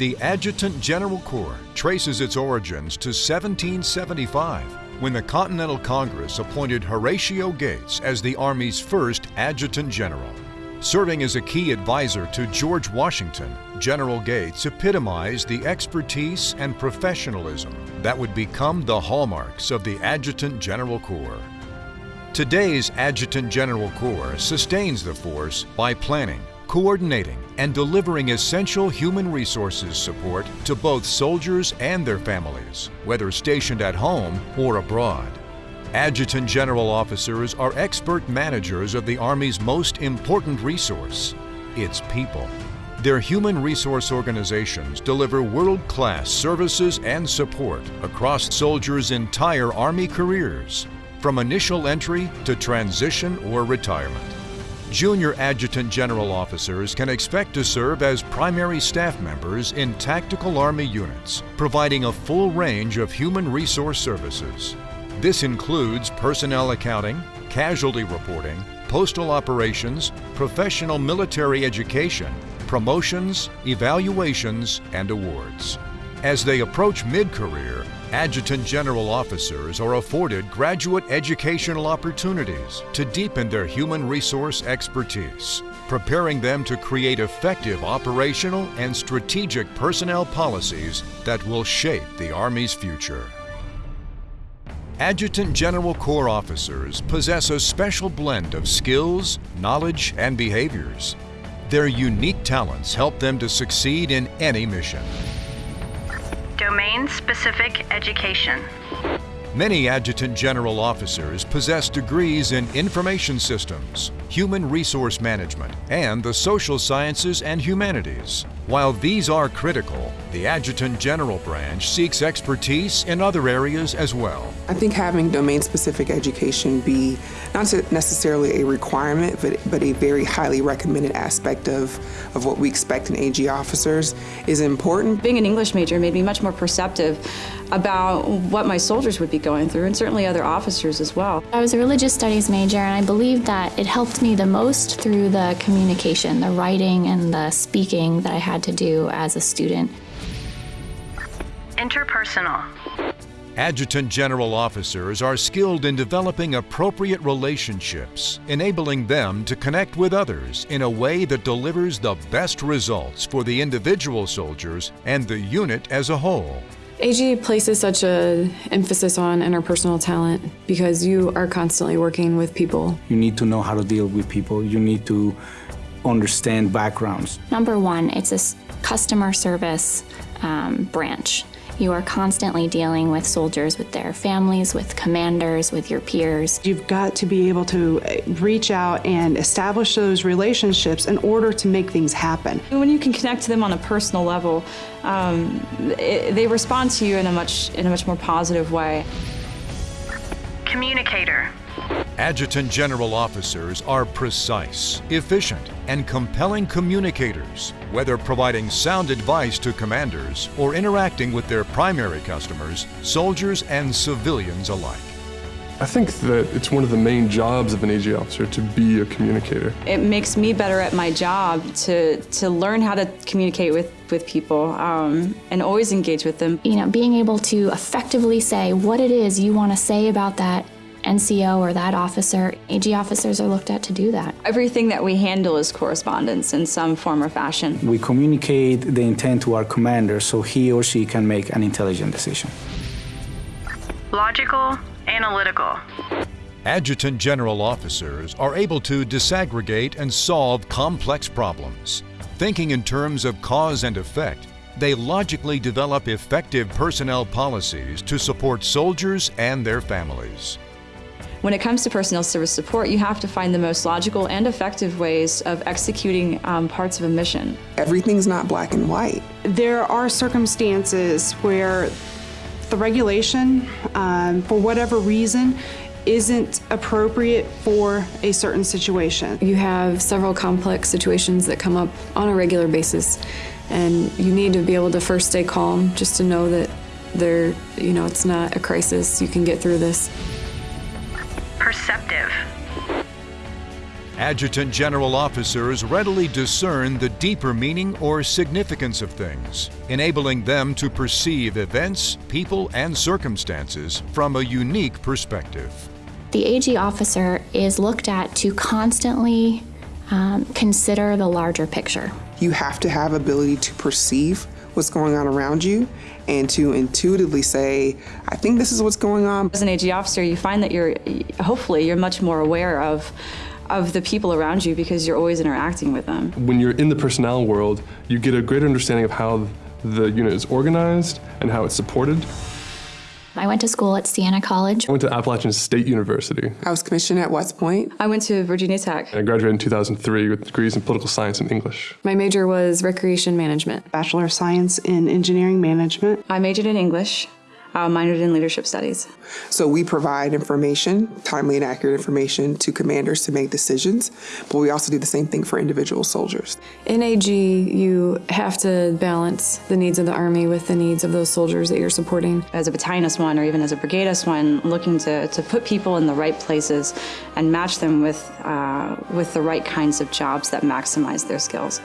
The Adjutant General Corps traces its origins to 1775 when the Continental Congress appointed Horatio Gates as the Army's first Adjutant General. Serving as a key advisor to George Washington, General Gates epitomized the expertise and professionalism that would become the hallmarks of the Adjutant General Corps. Today's Adjutant General Corps sustains the force by planning, coordinating, and delivering essential human resources support to both soldiers and their families, whether stationed at home or abroad. Adjutant General Officers are expert managers of the Army's most important resource, its people. Their human resource organizations deliver world-class services and support across soldiers' entire Army careers, from initial entry to transition or retirement. Junior Adjutant General Officers can expect to serve as primary staff members in tactical Army units, providing a full range of human resource services. This includes personnel accounting, casualty reporting, postal operations, professional military education, promotions, evaluations, and awards. As they approach mid-career, Adjutant General Officers are afforded graduate educational opportunities to deepen their human resource expertise, preparing them to create effective operational and strategic personnel policies that will shape the Army's future. Adjutant General Corps officers possess a special blend of skills, knowledge, and behaviors. Their unique talents help them to succeed in any mission. Domain-specific education. Many Adjutant General officers possess degrees in information systems, human resource management, and the social sciences and humanities. While these are critical, the Adjutant General branch seeks expertise in other areas as well. I think having domain-specific education be not necessarily a requirement, but, but a very highly recommended aspect of, of what we expect in AG officers is important. Being an English major made me much more perceptive about what my soldiers would be going through, and certainly other officers as well. I was a religious studies major, and I believe that it helped me the most through the communication, the writing and the speaking that I had to do as a student. Interpersonal. Adjutant General officers are skilled in developing appropriate relationships, enabling them to connect with others in a way that delivers the best results for the individual soldiers and the unit as a whole. AG places such an emphasis on interpersonal talent because you are constantly working with people. You need to know how to deal with people. You need to understand backgrounds. Number one, it's a customer service um, branch. You are constantly dealing with soldiers, with their families, with commanders, with your peers. You've got to be able to uh, reach out and establish those relationships in order to make things happen. When you can connect to them on a personal level, um, it, they respond to you in a much in a much more positive way. Communicator. Adjutant General officers are precise, efficient, and compelling communicators, whether providing sound advice to commanders or interacting with their primary customers, soldiers and civilians alike. I think that it's one of the main jobs of an AG officer to be a communicator. It makes me better at my job to, to learn how to communicate with, with people um, and always engage with them. You know, being able to effectively say what it is you want to say about that NCO or that officer, AG officers are looked at to do that. Everything that we handle is correspondence in some form or fashion. We communicate the intent to our commander so he or she can make an intelligent decision. Logical, analytical. Adjutant General officers are able to disaggregate and solve complex problems. Thinking in terms of cause and effect, they logically develop effective personnel policies to support soldiers and their families. When it comes to personnel service support, you have to find the most logical and effective ways of executing um, parts of a mission. Everything's not black and white. There are circumstances where the regulation, um, for whatever reason, isn't appropriate for a certain situation. You have several complex situations that come up on a regular basis And you need to be able to first stay calm just to know that there, you know, it's not a crisis. You can get through this. Perceptive. Adjutant General officers readily discern the deeper meaning or significance of things, enabling them to perceive events, people, and circumstances from a unique perspective. The AG officer is looked at to constantly um, consider the larger picture. You have to have ability to perceive what's going on around you and to intuitively say, I think this is what's going on. As an AG officer, you find that you're, hopefully, you're much more aware of of the people around you because you're always interacting with them. When you're in the personnel world, you get a greater understanding of how the unit is organized and how it's supported. I went to school at Siena College. I went to Appalachian State University. I was commissioned at West Point. I went to Virginia Tech. I graduated in 2003 with degrees in political science and English. My major was recreation management. Bachelor of Science in Engineering Management. I majored in English. I minored in leadership studies. So we provide information, timely and accurate information to commanders to make decisions, but we also do the same thing for individual soldiers. In AG, you have to balance the needs of the Army with the needs of those soldiers that you're supporting. As a battalion S1 or even as a brigade S1, looking to, to put people in the right places and match them with, uh, with the right kinds of jobs that maximize their skills.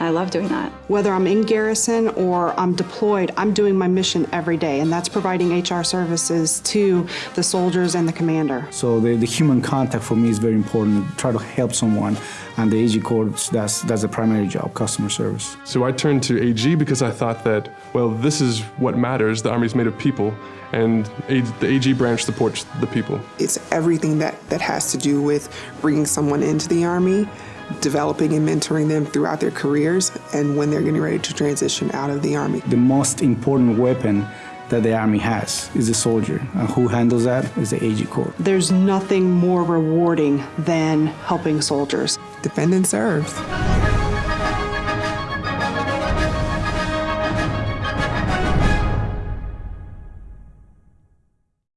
I love doing that. Whether I'm in garrison or I'm deployed, I'm doing my mission every day, and that's providing HR services to the soldiers and the commander. So the, the human contact for me is very important. Try to help someone, and the AG Corps, that's, that's the primary job, customer service. So I turned to AG because I thought that, well, this is what matters. The Army's made of people, and the AG branch supports the people. It's everything that, that has to do with bringing someone into the Army, developing and mentoring them throughout their careers and when they're getting ready to transition out of the Army. The most important weapon that the Army has is the soldier. And who handles that is the AG Corps. There's nothing more rewarding than helping soldiers. Defend and serve.